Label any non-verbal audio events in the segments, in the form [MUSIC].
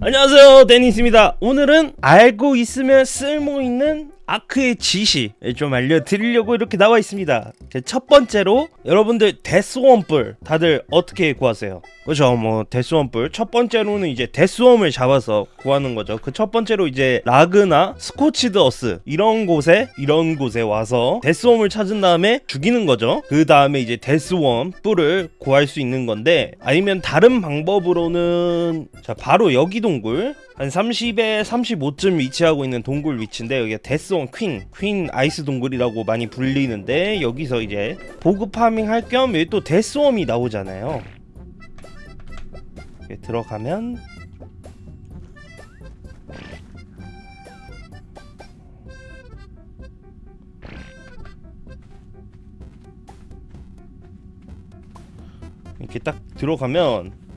안녕하세요 데니스입니다. 오늘은 알고 있으면 쓸모있는 아크의 지식을 좀 알려드리려고 이렇게 나와 있습니다. 제 첫 번째로 여러분들 데스원뿔 다들 어떻게 구하세요? 그죠. 뭐 데스원뿔. 첫 번째로는 이제 Deathworm을 잡아서 구하는 거죠. 그 첫 번째로 이제 라그나 Scorched Earth 이런 곳에 이런 곳에 와서 Deathworm을 찾은 다음에 죽이는 거죠. 그 다음에 이제 Deathworm 뿔을 구할 수 있는 건데 아니면 다른 방법으로는 자 바로 여기 동굴 한 30에 35쯤 위치하고 있는 동굴 위치인데 여기가 Deathworm Queen, Queen Ice 동굴이라고 많이 불리는데 여기서 이제 보급 farming 할 겸 여기 또 Deathworm이 나오잖아요. 들어가면 이렇게 딱 들어가면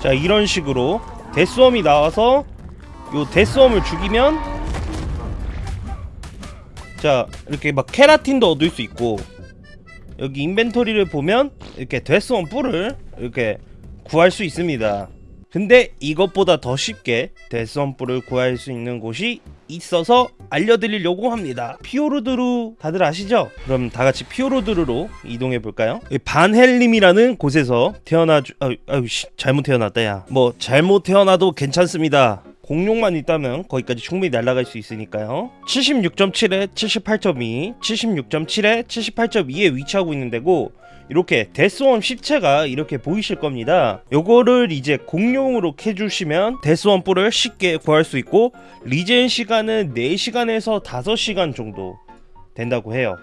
자 이런 식으로 Deathworm이 나와서 요 Deathworm을 죽이면 자 이렇게 막 케라틴도 얻을 수 있고 여기 inventory를 보면 이렇게 Deathworm 뿔을 이렇게 구할 수 있습니다. 근데 이것보다 더 쉽게 Deathworm 뿔을 구할 수 있는 곳이 있어서 알려드리려고 합니다 Fjordur 다들 아시죠? 그럼 다같이 Fjordur로 이동해 볼까요? 반헬림이라는 곳에서 태어나 주 아유, 아유 씨, 잘못 태어났다 야 뭐 잘못 태어나도 괜찮습니다 공룡만 있다면 거기까지 충분히 날아갈 수 있으니까요. 76.7에 78.2 76.7에 78.2에 위치하고 있는 데고 이렇게 데스원 시체가 이렇게 보이실 겁니다. 요거를 이제 공룡으로 캐주시면 데스원 뿔을 쉽게 구할 수 있고 리젠 시간은 4시간에서 5시간 정도 된다고 해요.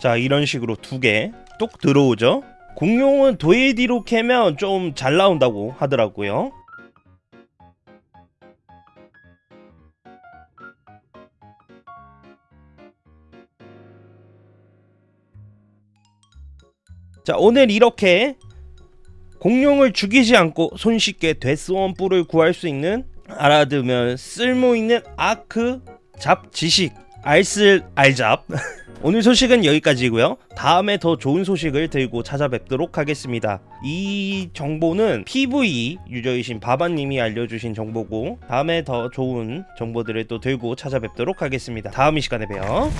자 이런 식으로 두 개 뚝 들어오죠? 공룡은 도에디로 캐면 좀 잘 나온다고 하더라고요 자 오늘 이렇게 공룡을 죽이지 않고 손쉽게 데스원 뿔을 구할 수 있는 알아두면 쓸모있는 아크 잡 지식 알쓸 알잡. [LAUGHS] 오늘 소식은 여기까지고요. 다음에 더 좋은 소식을 들고 찾아뵙도록 하겠습니다. 이 정보는 PVE 유저이신 바바님이 알려주신 정보고 다음에 더 좋은 정보들을 또 들고 찾아뵙도록 하겠습니다. 다음 이 시간에 봬요